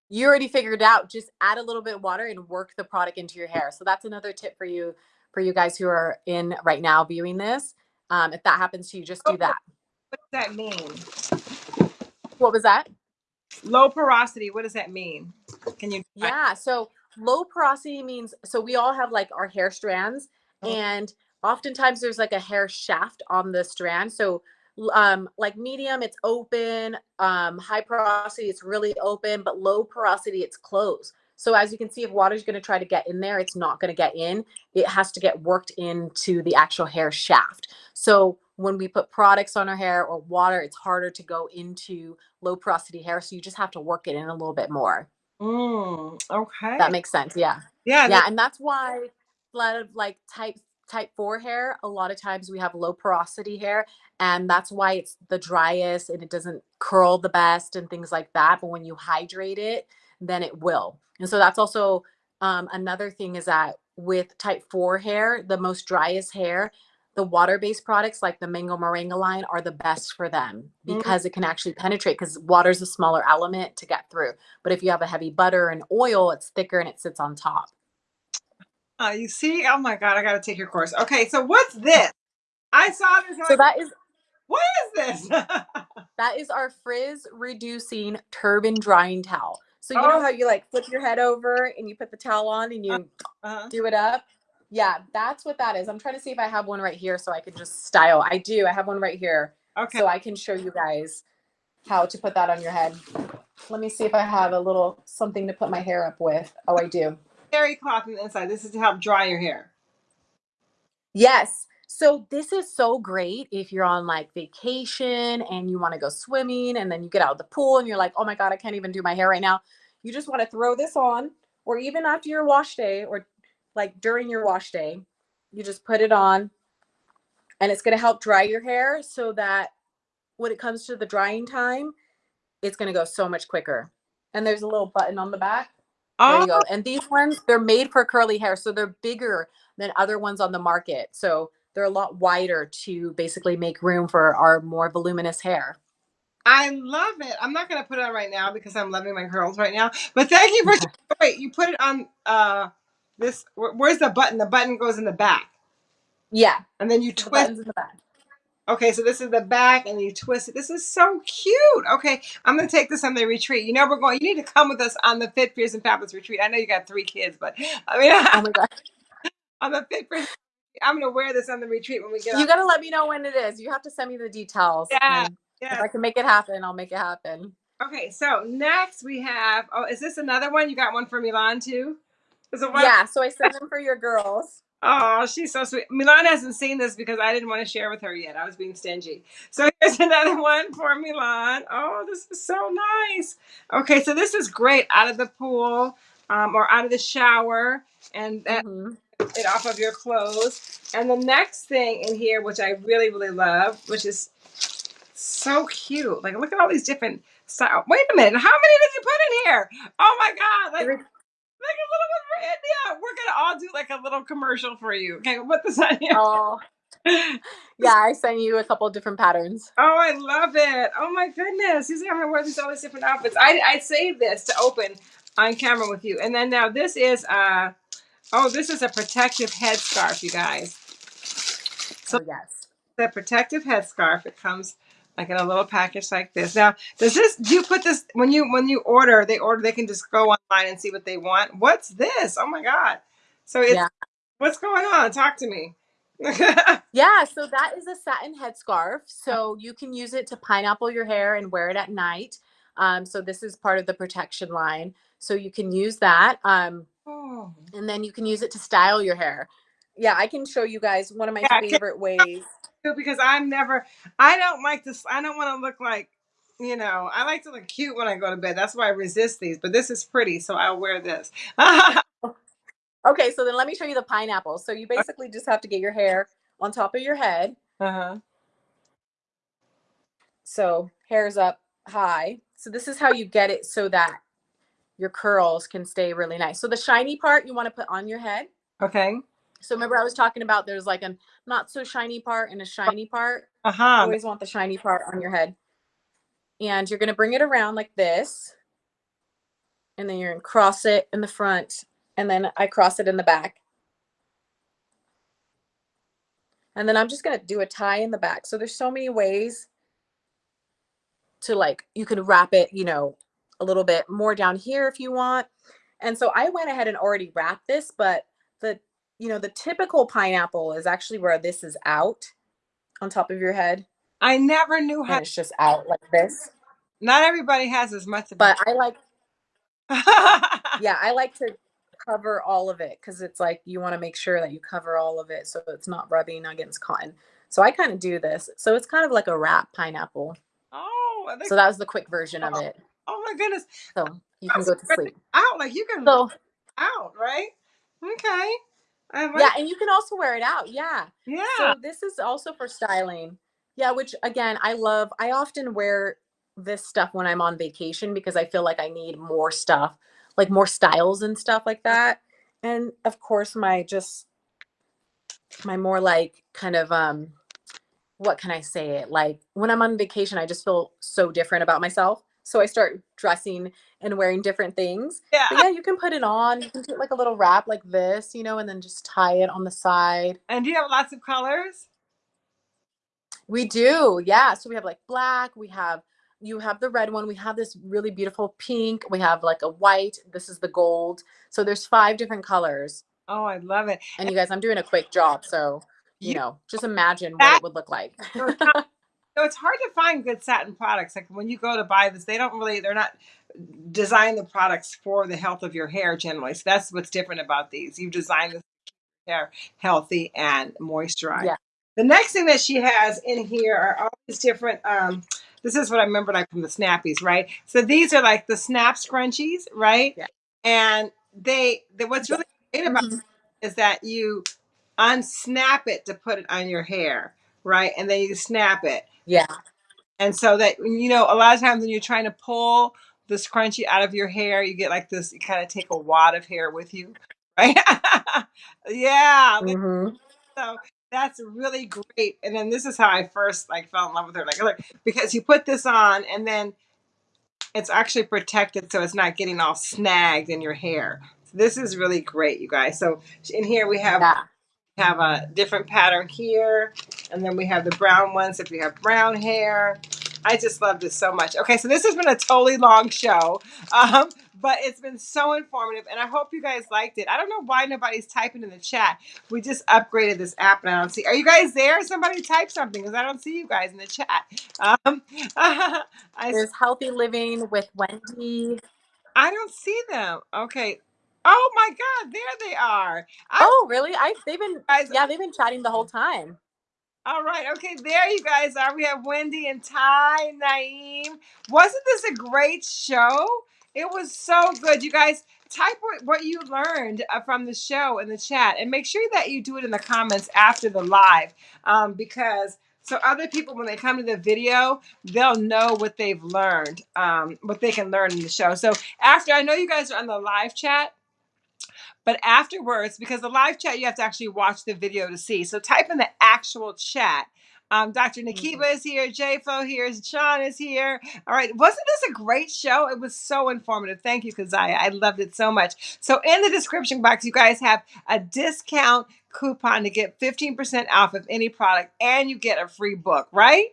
Speaker 2: you already figured out. Just add a little bit of water and work the product into your hair. So that's another tip for you, for you guys who are in right now viewing this. Um, if that happens to you, just do that.
Speaker 1: What does that mean?
Speaker 2: What was that?
Speaker 1: Low porosity, what does that mean? Can you
Speaker 2: Yeah. So low porosity means so we all have like our hair strands,
Speaker 1: Mhm.
Speaker 2: and oftentimes there's like a hair shaft on the strand. So um like medium it's open um high porosity it's really open but low porosity it's closed so as you can see if water's going to try to get in there it's not going to get in it has to get worked into the actual hair shaft so when we put products on our hair or water it's harder to go into low porosity hair so you just have to work it in a little bit more
Speaker 1: Mm, okay.
Speaker 2: that makes sense yeah
Speaker 1: yeah,
Speaker 2: yeah
Speaker 1: that-
Speaker 2: and that's why a lot of like type type 4 hair a lot of times we have low porosity hair and that's why it's the driest and it doesn't curl the best and things like that but when you hydrate it then it will and so that's also um, another thing is that with type 4 hair the most driest hair the water-based products like the mango moringa line are the best for them
Speaker 1: Mhm.
Speaker 2: because it can actually penetrate because water is a smaller element to get through but if you have a heavy butter and oil it's thicker and it sits on top
Speaker 1: uh, you see, oh my god, I gotta take your course. Okay, so what's this? I saw this.
Speaker 2: so that is
Speaker 1: what is this?
Speaker 2: That is our frizz reducing turban drying towel. So you
Speaker 1: Oh.
Speaker 2: know how you like flip your head over and you put the towel on and you
Speaker 1: uh-huh.
Speaker 2: do it up? Yeah, that's what that is. I'm trying to see if I have one right here so I can just style. I do. I have one right here.
Speaker 1: Okay.
Speaker 2: So I can show you guys how to put that on your head. Let me see if I have a little something to put my hair up with. Oh, I do.
Speaker 1: Terry cloth on the inside. This is to help dry your hair.
Speaker 2: Yes. So this is so great if you're on like vacation and you want to go swimming and then you get out of the pool and you're like, "Oh my god, I can't even do my hair right now." You just want to throw this on or even after your wash day or like during your wash day, you just put it on and it's going to help dry your hair so that when it comes to the drying time, it's going to go so much quicker. And there's a little button on the back. There
Speaker 1: Oh,
Speaker 2: you go. And these ones, they're made for curly hair, so they're bigger than other ones on the market. So they're a lot wider to basically make room for our more voluminous hair.
Speaker 1: I love it. I'm not gonna put it on right now because I'm loving my curls right now. But thank you for wait. You put it on uh this. Where's the button? The button goes in the back,
Speaker 2: Yeah,
Speaker 1: and then you
Speaker 2: the
Speaker 1: twist.
Speaker 2: buttons in the back.
Speaker 1: Okay, so this is the back, and you twist it. This is so cute. Okay, I'm gonna take this on the retreat. You know, we're going. You need to come with us on the Fit Fierce and Fabulous retreat. I know you got three kids, but I mean,
Speaker 2: Oh my god.
Speaker 1: on the Fit Fierce, I'm gonna wear this on the retreat when we get.
Speaker 2: You gotta let me know when it is. You have to send me the details.
Speaker 1: Yeah,
Speaker 2: and If. I can make it happen, I'll make it happen.
Speaker 1: Okay, so next we have. Oh, is this another one? You got one for Milan too? It?
Speaker 2: Yeah, so I sent them for your girls.
Speaker 1: Oh, she's so sweet. Milan hasn't seen this because I didn't want to share with her yet. I was being stingy. So here's another one for Milan. Oh, this is so nice. Okay, so this is great out of the pool um, or out of the shower, and that
Speaker 2: Mhm.
Speaker 1: it off of your clothes. And the next thing in here, which I really, really love, which is so cute. Like, look at all these different styles. Wait a minute. How many did you put in here? Oh my God. Like, like a little bit for India. We're going to all do like a little commercial for you. Okay, we'll put this on here.
Speaker 2: Oh, yeah, I sent you a couple different patterns.
Speaker 1: Oh, I love it. Oh my goodness. I'm gonna wear these all these different outfits. I I saved this to open on camera with you. And then now this is uh oh, this is a protective headscarf, you guys. So
Speaker 2: oh, yes.
Speaker 1: The protective headscarf. It comes like in a little package like this. Now, does this do you put this when you when you order, they order they can just go online and see what they want. What's this? Oh my god. So it's yeah. what's going on? Talk to me.
Speaker 2: yeah, so that is a satin headscarf. So you can use it to pineapple your hair and wear it at night. Um, so this is part of the protection line. So you can use that. Um, oh. And then you can use it to style your hair. Yeah, I can show you guys one of my yeah, favorite ways.
Speaker 1: Because I'm never, I don't like this. I don't want to look like, you know, I like to look cute when I go to bed. That's why I resist these. But this is pretty, so I'll wear this.
Speaker 2: Okay, so then let me show you the pineapple. So you basically just have to get your hair on top of your head. Uh-huh. So hair's up high. So this is how you get it so that your curls can stay really nice. So the shiny part you want to put on your head.
Speaker 1: Okay.
Speaker 2: So remember I was talking about there's like a not so shiny part and a shiny part. Uh-huh. always want the shiny part on your head. And you're going to bring it around like this. And then you're going to cross it in the front and then I cross it in the back. And then I'm just going to do a tie in the back. So there's so many ways to like, you can wrap it, you know, a little bit more down here if you want. And so I went ahead and already wrapped this, but the, you know, the typical pineapple is actually where this is out on top of your head.
Speaker 1: I never knew how.
Speaker 2: And it's just out like this.
Speaker 1: Not everybody has as much.
Speaker 2: But I like. yeah, I like to cover all of it because it's like you want to make sure that you cover all of it so it's not rubbing against cotton. So I kind of do this. So it's kind of like a wrap pineapple.
Speaker 1: Oh,
Speaker 2: so that was the quick version of oh, it.
Speaker 1: Oh my goodness.
Speaker 2: So you can go to sleep.
Speaker 1: Out like you can so, out, right? Okay.
Speaker 2: Yeah, and you can also wear it out. Yeah. Yeah. So this is also for styling. Yeah, which again, I love. I often wear this stuff when I'm on vacation because I feel like I need more stuff like more styles and stuff like that. And of course, my just my more like kind of um what can I say it like when I'm on vacation, I just feel so different about myself. So I start dressing and wearing different things. Yeah. But yeah, you can put it on. You can do like a little wrap like this, you know, and then just tie it on the side.
Speaker 1: And do you have lots of colors?
Speaker 2: We do. Yeah. So we have like black, we have you have the red one. We have this really beautiful pink. We have like a white. This is the gold. So there's five different colors.
Speaker 1: Oh, I love it.
Speaker 2: And you guys, I'm doing a quick job. So, you, you know, just imagine what it would look like.
Speaker 1: so it's hard to find good satin products. Like when you go to buy this, they don't really, they're not design the products for the health of your hair generally. So that's what's different about these. You've designed this hair healthy and moisturized. Yeah. The next thing that she has in here are all these different um, this is what I remember like from the snappies, right? So these are like the snap scrunchies, right? Yeah. And they, they what's really great about mm-hmm. is that you unsnap it to put it on your hair, right? And then you snap it.
Speaker 2: Yeah.
Speaker 1: And so that you know, a lot of times when you're trying to pull the scrunchie out of your hair, you get like this. You kind of take a wad of hair with you, right? yeah. Mm-hmm. So that's really great. And then this is how I first like fell in love with her. Like, look, because you put this on and then it's actually protected so it's not getting all snagged in your hair. So this is really great, you guys. So in here we have yeah. Have a different pattern here, and then we have the brown ones if you have brown hair. I just love this so much. Okay, so this has been a totally long show. Um, but it's been so informative and I hope you guys liked it. I don't know why nobody's typing in the chat. We just upgraded this app and I don't see. Are you guys there? Somebody type something because I don't see you guys in the chat. Um,
Speaker 2: I, There's Healthy Living with Wendy.
Speaker 1: I don't see them. Okay. Oh my God, there they are.
Speaker 2: I, oh, really? I they've been guys, yeah, they've been chatting the whole time.
Speaker 1: All right. Okay. There you guys are. We have Wendy and Ty, Naeem. Wasn't this a great show? It was so good. You guys type what, what you learned uh, from the show in the chat and make sure that you do it in the comments after the live um, because so other people when they come to the video they'll know what they've learned um, what they can learn in the show so after i know you guys are on the live chat but afterwards, because the live chat, you have to actually watch the video to see. So type in the actual chat. Um, Dr.
Speaker 2: Mhm.
Speaker 1: Nakiba is here. JFO here. is- Sean is here. All right. Wasn't this a great show? It was so informative. Thank you, Kazaya. I loved it so much. So in the description box, you guys have a discount coupon to get 15% off of any product and you get a free book, right?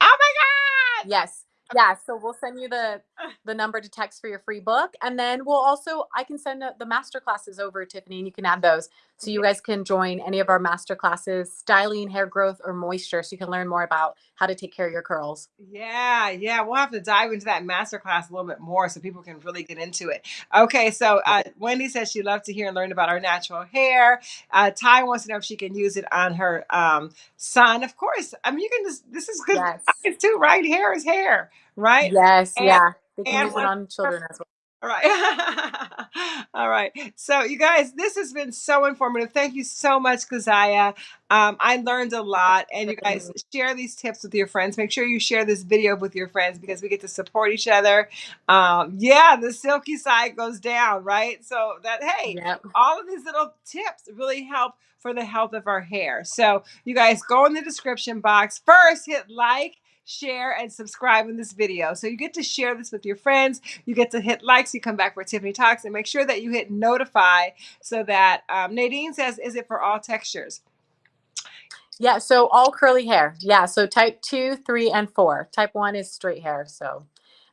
Speaker 1: Oh my God.
Speaker 2: Yes. Yeah. So we'll send you the the number to text for your free book, and then we'll also I can send the master classes over, Tiffany, and you can add those so you guys can join any of our master classes, styling, hair growth, or moisture, so you can learn more about how to take care of your curls.
Speaker 1: Yeah, yeah, we'll have to dive into that master class a little bit more so people can really get into it. Okay, so uh, Wendy says she loved to hear and learn about our natural hair. Uh, Ty wants to know if she can use it on her um, son. Of course, I mean you can just. This is good
Speaker 2: Yes.
Speaker 1: it's too, right? Hair is hair, right?
Speaker 2: Yes.
Speaker 1: And-
Speaker 2: yeah. They can use it on children as well.
Speaker 1: All right. All right. So, you guys, this has been so informative. Thank you so much, Kazaya. Um, I learned a lot. And you guys share these tips with your friends. Make sure you share this video with your friends because we get to support each other. Um, yeah, the silky side goes down, right? So, that, hey,
Speaker 2: Yep.
Speaker 1: all of these little tips really help for the health of our hair. So, you guys go in the description box. First, hit like, share, and subscribe in this video. So, you get to share this with your friends. You get to hit likes. you come back for Tiffany Talks and make sure that you hit notify so that um, Nadine says, Is it for all textures?
Speaker 2: Yeah. So all curly hair. Yeah. So type two, three, and four. Type one is straight hair. So,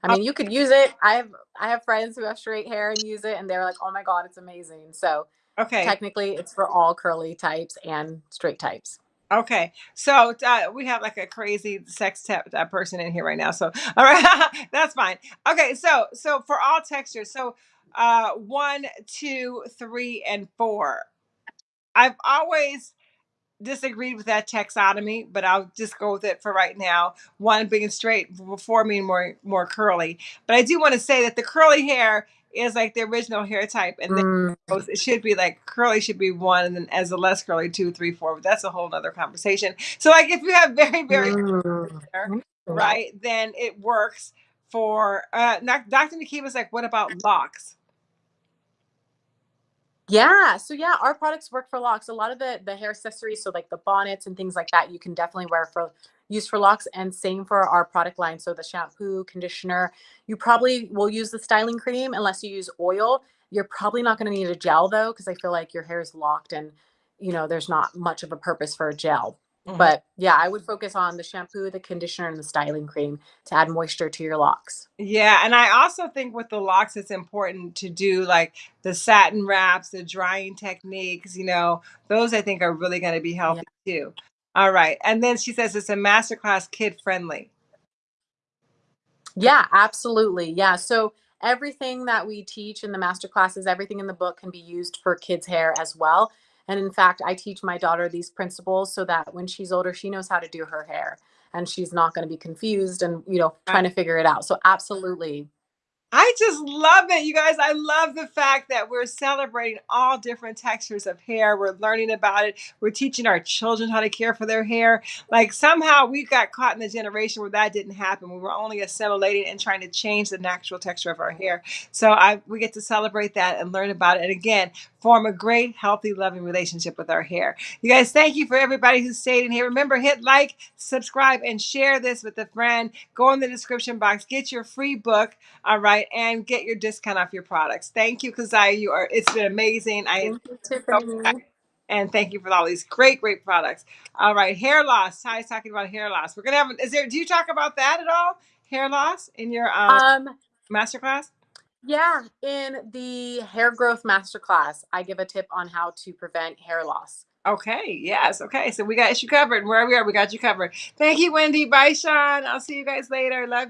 Speaker 2: I mean, you could use it. I have I have friends who have straight hair and use it, and they're like, "Oh my god, it's amazing." So
Speaker 1: Okay.
Speaker 2: technically, it's for all curly types and straight types.
Speaker 1: Okay, so uh, we have like a crazy sex tap uh, person in here right now. So all right, that's fine. Okay, so so for all textures, so uh, one, two, three, and four. I've always disagreed with that taxonomy, but I'll just go with it for right now. One being straight, four being more more curly. But I do want to say that the curly hair is like the original hair type, and then
Speaker 2: Mm,
Speaker 1: goes- it should be like curly should be one, and then as the less curly two, three, four. But that's a whole nother conversation. So like if you have very very
Speaker 2: mm.
Speaker 1: hair, right, then it works for. Uh, Doc- Dr. Like, what about locks?
Speaker 2: Yeah. So yeah, our products work for locks. A lot of the the hair accessories, so like the bonnets and things like that, you can definitely wear for use for locks. And same for our product line. So the shampoo, conditioner. You probably will use the styling cream unless you use oil. You're probably not going to need a gel though, because I feel like your hair is locked and you know there's not much of a purpose for a gel.
Speaker 1: Mhm.
Speaker 2: But yeah, I would focus on the shampoo, the conditioner, and the styling cream to add moisture to your locks.
Speaker 1: Yeah, and I also think with the locks, it's important to do like the satin wraps, the drying techniques. You know, those I think are really going to be healthy too. All right, and then she says it's a masterclass kid friendly.
Speaker 2: Yeah, absolutely. Yeah. So everything that we teach in the master classes, everything in the book can be used for kids' hair as well. And in fact, I teach my daughter these principles so that when she's older, she knows how to do her hair and she's not going to be confused and, you know, trying to figure it out. So absolutely.
Speaker 1: I just love it, you guys. I love the fact that we're celebrating all different textures of hair. We're learning about it. We're teaching our children how to care for their hair. Like somehow we got caught in the generation where that didn't happen. We were only assimilating and trying to change the natural texture of our hair. So I we get to celebrate that and learn about it. And again, form a great, healthy, loving relationship with our hair. You guys, thank you for everybody who stayed in here. Remember, hit like, subscribe, and share this with a friend. Go in the description box, get your free book, all right, and get your discount off your products. Thank you, Kazaya. You are it's been amazing. I
Speaker 2: Thank
Speaker 1: and thank you for all these great, great products. All right, hair loss. Ty's talking about hair loss. We're gonna have. Is there? Do you talk about that at all? Hair loss in your um,
Speaker 2: Um,
Speaker 1: masterclass?
Speaker 2: Yeah, in the hair growth masterclass, I give a tip on how to prevent hair loss.
Speaker 1: Okay. Yes. Okay. So we got you covered. Where we are, we got you covered. Thank you, Wendy. Bye, Sean. I'll see you guys later. Love you.